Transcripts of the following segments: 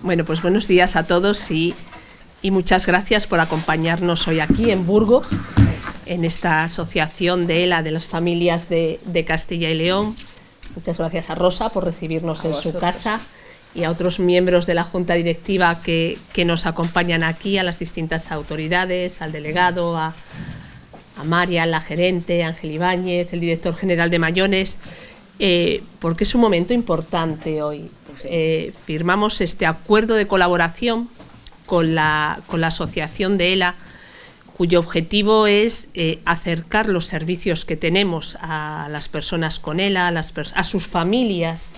Bueno, pues buenos días a todos y, muchas gracias por acompañarnos hoy aquí en Burgos, en esta asociación de ELA de las familias de, Castilla y León. Muchas gracias a Rosa por recibirnos en su casa y a otros miembros de la Junta Directiva que, nos acompañan aquí, a las distintas autoridades, al delegado, a, a María, la gerente, Ángel Ibáñez, el director general de Mayones, eh, porque es un momento importante hoy. Eh, firmamos este acuerdo de colaboración con la, con la asociación de ELA, cuyo objetivo es eh, acercar los servicios que tenemos a las personas con ELA, a sus familias,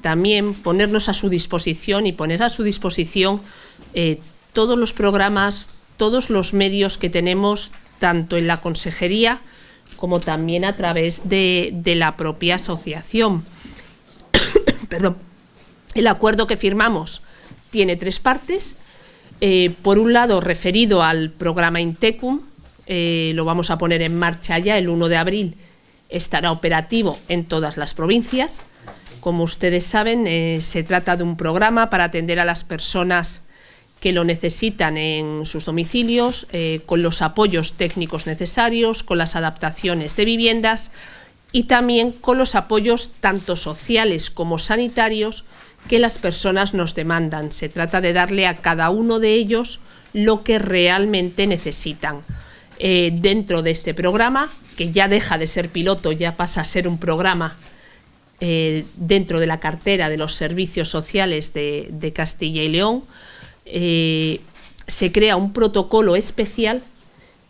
también ponernos a su disposición y poner a su disposición todos los programas, todos los medios que tenemos, tanto en la consejería como también a través de, la propia asociación. Perdón. El acuerdo que firmamos tiene tres partes. Eh, por un lado, referido al programa Intecum, eh, lo vamos a poner en marcha ya el 1 de abril, estará operativo en todas las provincias. Como ustedes saben, eh, se trata de un programa para atender a las personas que lo necesitan en sus domicilios, eh, con los apoyos técnicos necesarios, con las adaptaciones de viviendas y también con los apoyos tanto sociales como sanitarios que las personas nos demandan. Se trata de darle a cada uno de ellos lo que realmente necesitan. Eh, dentro de este programa, que ya deja de ser piloto, ya pasa a ser un programa eh, dentro de la cartera de los servicios sociales de Castilla y León, eh, se crea un protocolo especial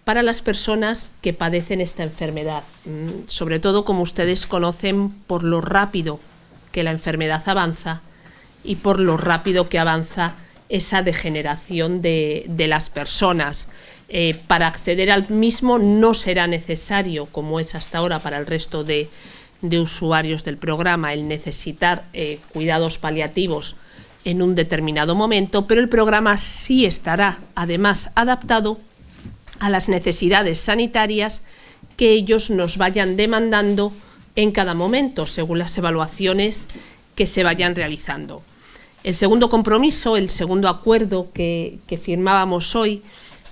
para las personas que padecen esta enfermedad, mm, sobre todo como ustedes conocen por lo rápido que la enfermedad avanza y por lo rápido que avanza esa degeneración de, las personas. Eh, para acceder al mismo no será necesario, como es hasta ahora para el resto de, usuarios del programa, el necesitar eh, cuidados paliativos en un determinado momento, pero el programa sí estará además adaptado a las necesidades sanitarias que ellos nos vayan demandando en cada momento, según las evaluaciones que se vayan realizando. El segundo compromiso, el segundo acuerdo que, firmábamos hoy,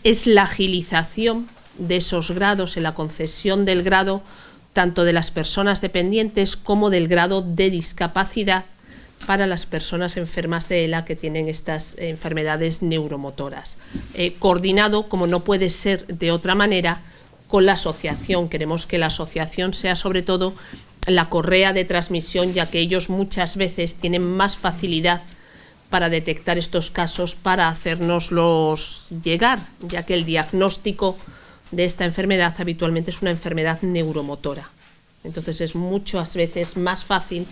es la agilización de esos grados en la concesión del grado tanto de las personas dependientes como del grado de discapacidad para las personas enfermas de ELA que tienen estas enfermedades neuromotoras. Eh, coordinado, como no puede ser de otra manera, con la asociación. Queremos que la asociación sea sobre todo la correa de transmisión, ya que ellos muchas veces tienen más facilidad para detectar estos casos, para hacernoslos llegar, ya que el diagnóstico de esta enfermedad habitualmente es una enfermedad neuromotora. Entonces es muchas veces más fácil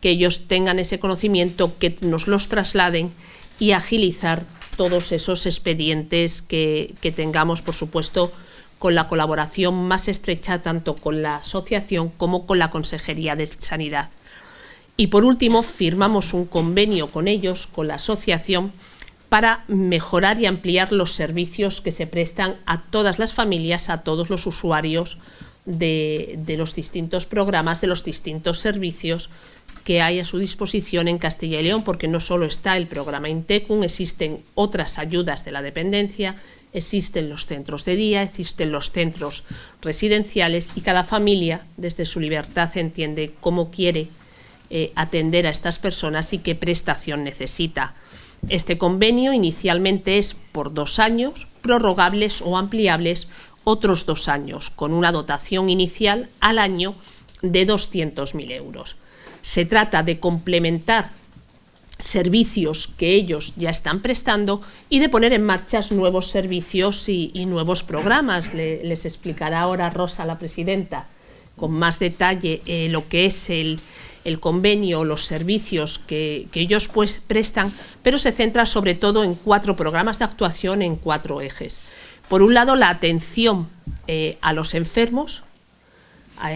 que ellos tengan ese conocimiento, que nos los trasladen y agilizar todos esos expedientes que, tengamos, por supuesto, con la colaboración más estrecha tanto con la asociación como con la Consejería de Sanidad. Y por último, firmamos un convenio con ellos, con la asociación, para mejorar y ampliar los servicios que se prestan a todas las familias, a todos los usuarios de, los distintos programas, de los distintos servicios que hay a su disposición en Castilla y León, porque no solo está el programa Intecum, existen otras ayudas de la dependencia, existen los centros de día, existen los centros residenciales y cada familia desde su libertad entiende cómo quiere eh, atender a estas personas y qué prestación necesita. Este convenio inicialmente es por dos años, prorrogables o ampliables otros dos años, con una dotación inicial al año de 200.000 euros. Se trata de complementar servicios que ellos ya están prestando y de poner en marcha nuevos servicios y, nuevos programas. les explicará ahora Rosa, la presidenta, con más detalle eh, lo que es el, convenio, los servicios que, ellos pues prestan, pero se centra sobre todo en cuatro programas de actuación en cuatro ejes. Por un lado, la atención eh, a los enfermos,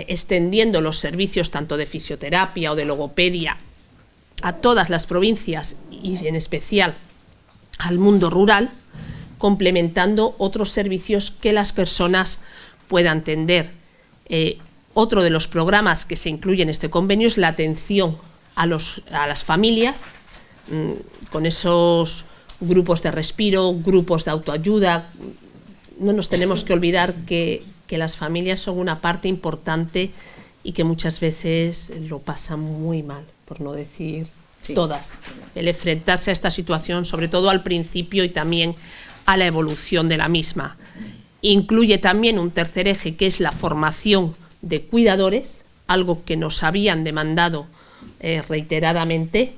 extendiendo los servicios tanto de fisioterapia o de logopedia a todas las provincias y en especial al mundo rural, complementando otros servicios que las personas puedan tener. Eh, otro de los programas que se incluye en este convenio es la atención a, los, a las familias, mm, con esos grupos de respiro, grupos de autoayuda. No nos tenemos que olvidar que, las familias son una parte importante y que muchas veces lo pasan muy mal, por no decir todas. El enfrentarse a esta situación, sobre todo al principio y también a la evolución de la misma. Incluye también un tercer eje que es la formación de cuidadores, algo que nos habían demandado eh, reiteradamente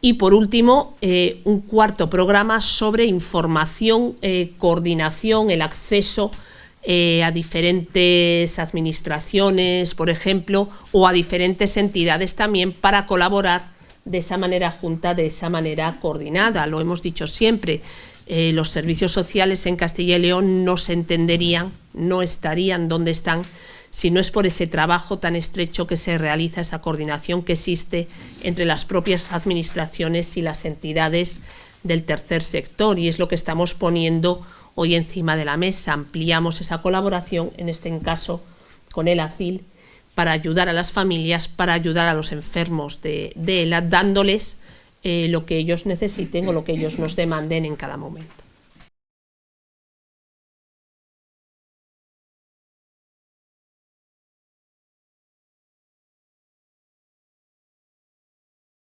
y por último, eh, un cuarto programa sobre información, eh, coordinación, el acceso eh, a diferentes administraciones, por ejemplo, o a diferentes entidades también para colaborar de esa manera junta, de esa manera coordinada. Lo hemos dicho siempre, los servicios sociales en Castilla y León no se entenderían, no estarían donde están si no es por ese trabajo tan estrecho que se realiza, esa coordinación que existe entre las propias administraciones y las entidades del tercer sector. Y es lo que estamos poniendo hoy encima de la mesa. Ampliamos esa colaboración, en este caso con el ACIL, para ayudar a las familias, para ayudar a los enfermos de, ELA, dándoles eh, lo que ellos necesiten o lo que ellos nos demanden en cada momento.